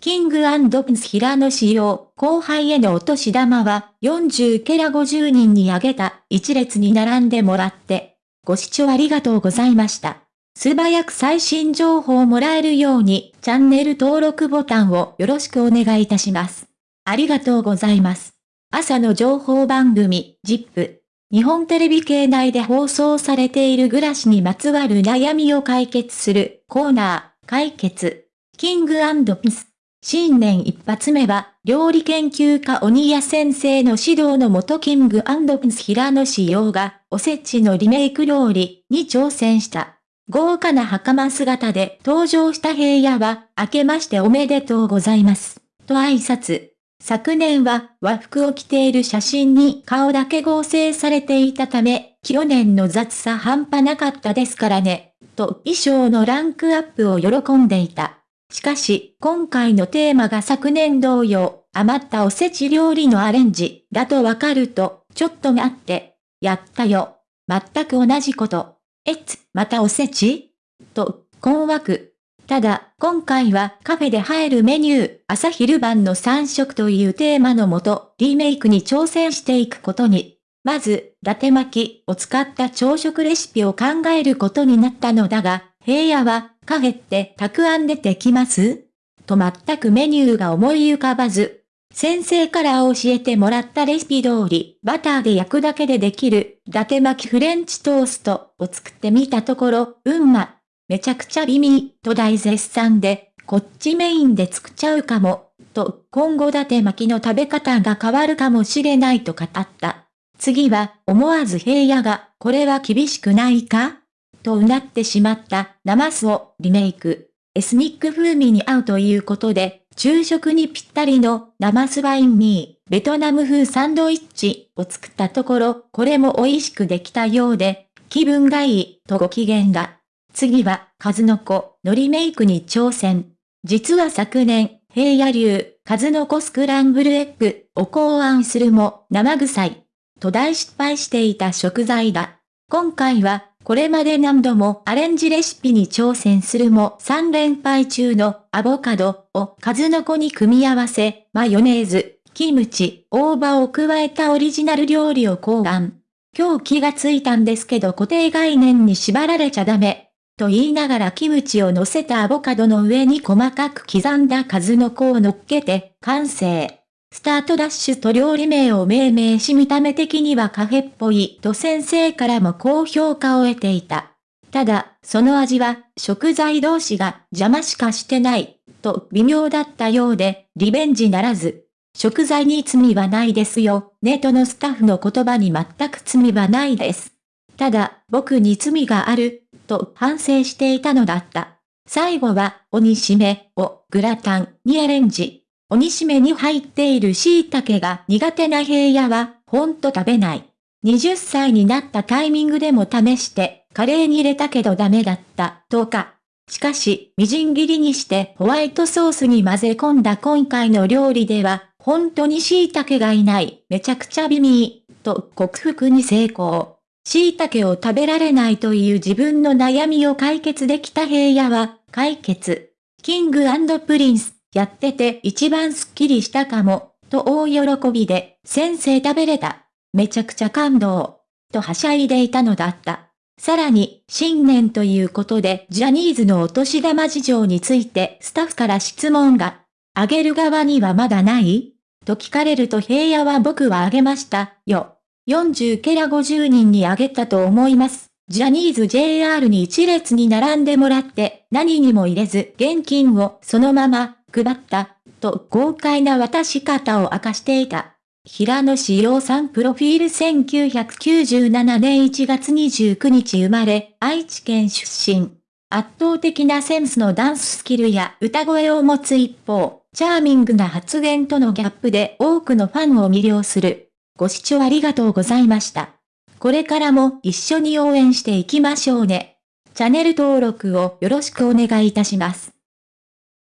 キングプンス平野仕様、後輩へのお年玉は40ケラ50人にあげた一列に並んでもらって、ご視聴ありがとうございました。素早く最新情報をもらえるようにチャンネル登録ボタンをよろしくお願いいたします。ありがとうございます。朝の情報番組、ジップ。日本テレビ系内で放送されている暮らしにまつわる悩みを解決するコーナー、解決。キングピス。新年一発目は、料理研究家鬼谷先生の指導のもとキングピンス平野志陽が、おせちのリメイク料理に挑戦した。豪華な袴姿で登場した平野は、明けましておめでとうございます。と挨拶。昨年は和服を着ている写真に顔だけ合成されていたため、去年の雑さ半端なかったですからね、と衣装のランクアップを喜んでいた。しかし、今回のテーマが昨年同様、余ったおせち料理のアレンジ、だとわかると、ちょっと待って、やったよ。全く同じこと。えつ、またおせち？と、困惑。ただ、今回はカフェで入るメニュー、朝昼晩の3食というテーマのもと、リメイクに挑戦していくことに。まず、伊達巻きを使った朝食レシピを考えることになったのだが、平野はカフェってたくあんでできます？と全くメニューが思い浮かばず、先生から教えてもらったレシピ通り、バターで焼くだけでできる、伊達巻きフレンチトーストを作ってみたところ、うんま、めちゃくちゃ美味、と大絶賛で、こっちメインで作っちゃうかも、と、今後伊達巻きの食べ方が変わるかもしれないと語った。次は、思わず平野が、これは厳しくないか？とうなってしまったナマスをリメイク。エスニック風味に合うということで、昼食にぴったりのナマスワインミー、ベトナム風サンドイッチを作ったところ、これも美味しくできたようで、気分がいいとご機嫌だ。次は、数の子のリメイクに挑戦。実は昨年、平野流、数の子スクランブルエッグを考案するも生臭い。と大失敗していた食材だ。今回はこれまで何度もアレンジレシピに挑戦するも3連敗中のアボカドを数の子に組み合わせ、マヨネーズ、キムチ、大葉を加えたオリジナル料理を考案。今日気がついたんですけど固定概念に縛られちゃダメ。と言いながらキムチを乗せたアボカドの上に細かく刻んだ数の子を乗っけて完成。スタートダッシュと料理名を命名し見た目的にはカフェっぽいと先生からも高評価を得ていた。ただ、その味は食材同士が邪魔しかしてないと微妙だったようでリベンジならず。食材に罪はないですよ。ネットのスタッフの言葉に全く罪はないです。ただ、僕に罪がある、と反省していたのだった。最後は、鬼しめをグラタンにアレンジ。鬼しめに入っている椎茸が苦手な平野は、ほんと食べない。20歳になったタイミングでも試して、カレーに入れたけどダメだった、とか。しかし、みじん切りにしてホワイトソースに混ぜ込んだ今回の料理では、本当に椎茸がいない、めちゃくちゃ美味、と克服に成功。椎茸を食べられないという自分の悩みを解決できた平野は、解決。King & Prince。やってて一番スッキリしたかも、と大喜びで、先生食べれた。めちゃくちゃ感動。とはしゃいでいたのだった。さらに、新年ということで、ジャニーズのお年玉事情についてスタッフから質問が、あげる側にはまだない？と聞かれると平野は僕はあげました、よ。40から50人にあげたと思います。ジャニーズ JR に一列に並んでもらって何にも入れず現金をそのまま配った、と豪快な渡し方を明かしていた。平野志陽さんプロフィール1997年1月29日生まれ、愛知県出身。圧倒的なセンスのダンススキルや歌声を持つ一方、チャーミングな発言とのギャップで多くのファンを魅了する。ご視聴ありがとうございました。これからも一緒に応援していきましょうね。チャンネル登録をよろしくお願いいたします。